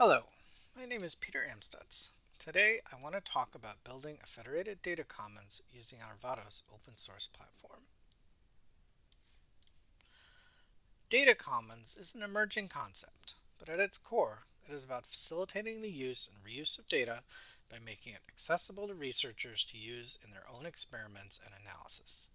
Hello, my name is Peter Amstutz. Today I want to talk about building a federated data commons using Arvados open source platform. Data commons is an emerging concept, but at its core it is about facilitating the use and reuse of data by making it accessible to researchers to use in their own experiments and analysis.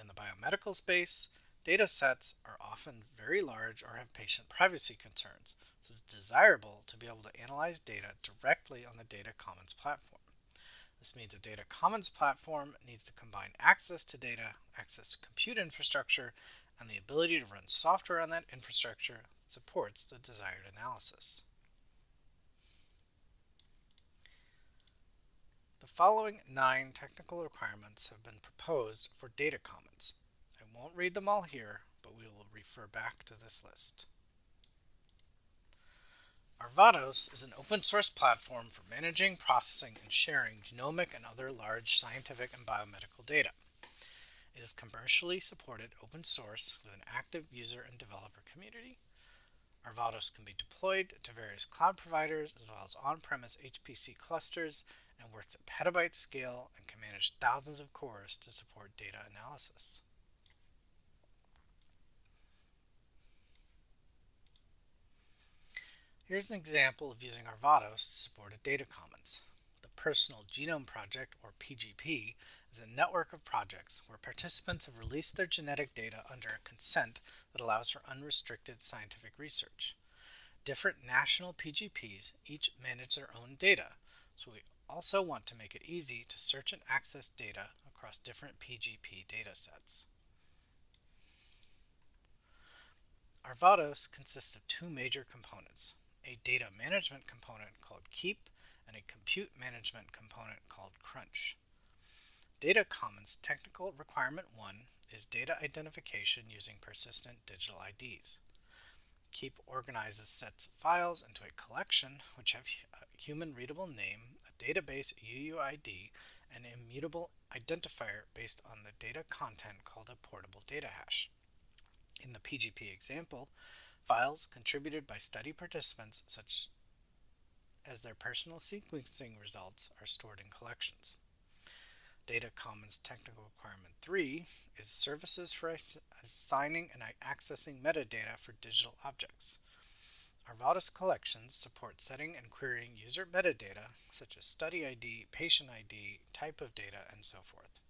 In the biomedical space, data sets are often very large or have patient privacy concerns, so it's desirable to be able to analyze data directly on the Data Commons platform. This means a Data Commons platform needs to combine access to data, access to compute infrastructure, and the ability to run software on that infrastructure that supports the desired analysis. The following nine technical requirements have been proposed for Data Commons. Won't read them all here, but we will refer back to this list. Arvados is an open source platform for managing, processing, and sharing genomic and other large scientific and biomedical data. It is commercially supported open source with an active user and developer community. Arvados can be deployed to various cloud providers as well as on-premise HPC clusters and works at petabyte scale and can manage thousands of cores to support data analysis. Here's an example of using Arvados to support a data commons. The Personal Genome Project, or PGP, is a network of projects where participants have released their genetic data under a consent that allows for unrestricted scientific research. Different national PGPs each manage their own data, so we also want to make it easy to search and access data across different PGP datasets. Arvados consists of two major components, a data management component called Keep, and a compute management component called Crunch. Data Commons Technical Requirement 1 is data identification using persistent digital IDs. Keep organizes sets of files into a collection which have a uh, human readable name, a database UUID, and an immutable identifier based on the data content called a portable data hash. In the PGP example, Files contributed by study participants, such as their personal sequencing results, are stored in collections. Data Commons Technical Requirement 3 is services for assigning and accessing metadata for digital objects. Arvados collections support setting and querying user metadata such as study ID, patient ID, type of data, and so forth.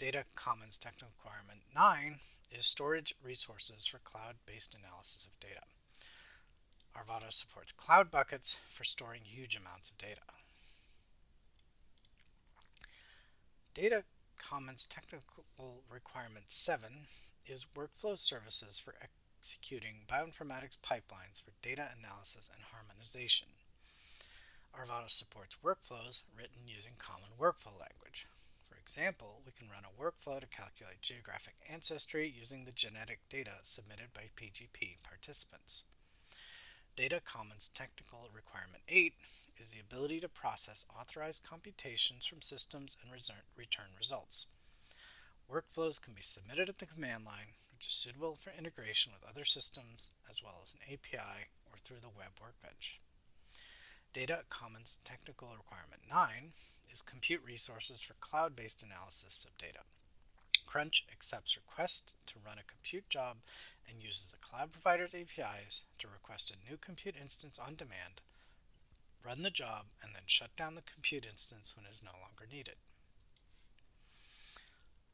Data Commons Technical Requirement 9 is storage resources for cloud-based analysis of data. Arvados supports cloud buckets for storing huge amounts of data. Data Commons Technical Requirement 7 is workflow services for executing bioinformatics pipelines for data analysis and harmonization. Arvados supports workflows written using common workflow language example, we can run a workflow to calculate geographic ancestry using the genetic data submitted by PGP participants. Data Commons Technical Requirement 8 is the ability to process authorized computations from systems and return results. Workflows can be submitted at the command line, which is suitable for integration with other systems, as well as an API or through the web workbench. Data Commons Technical Requirement 9 is compute resources for cloud-based analysis of data. Crunch accepts requests to run a compute job and uses the cloud provider's APIs to request a new compute instance on demand, run the job, and then shut down the compute instance when it is no longer needed.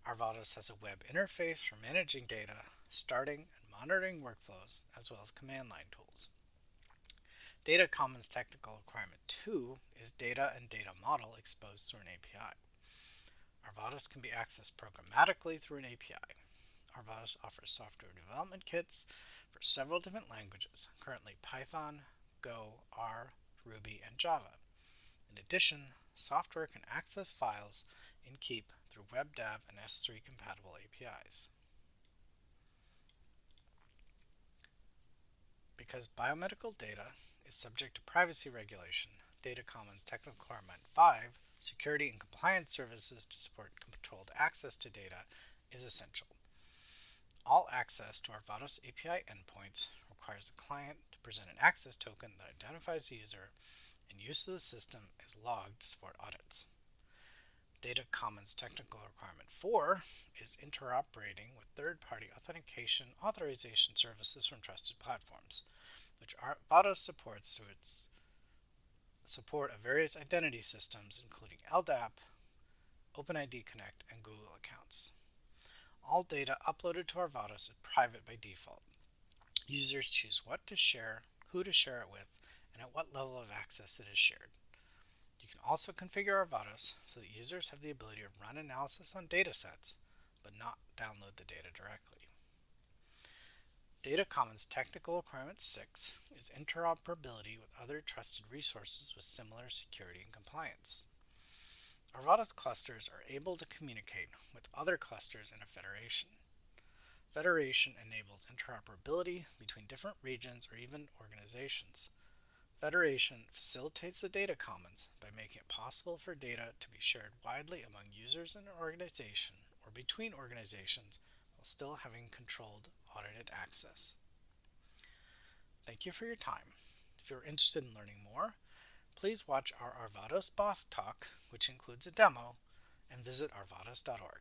Arvados has a web interface for managing data, starting and monitoring workflows, as well as command line tools. Data Commons Technical Requirement 2 is data and data model exposed through an API. Arvados can be accessed programmatically through an API. Arvados offers software development kits for several different languages, currently Python, Go, R, Ruby, and Java. In addition, software can access files in Keep through WebDAV and S3 compatible APIs. Because biomedical data is subject to privacy regulation, Data Commons Technical Requirement 5, security and compliance services to support controlled access to data is essential. All access to Arvados API endpoints requires the client to present an access token that identifies the user, and use of the system is logged to support audits. Data Commons Technical Requirement 4 is interoperating with third-party authentication authorization services from trusted platforms, which Arvados supports through its support of various identity systems, including LDAP, OpenID Connect, and Google accounts. All data uploaded to Arvados is private by default. Users choose what to share, who to share it with, and at what level of access it is shared. You can also configure Arvados so that users have the ability to run analysis on datasets, but not download the data directly. Data Commons Technical Requirement 6 is interoperability with other trusted resources with similar security and compliance. Arvados clusters are able to communicate with other clusters in a federation. Federation enables interoperability between different regions or even organizations. Federation facilitates the data commons by making it possible for data to be shared widely among users in an organization or between organizations while still having controlled audited access. Thank you for your time. If you're interested in learning more, please watch our Arvados BOSC Talk, which includes a demo, and visit arvados.org.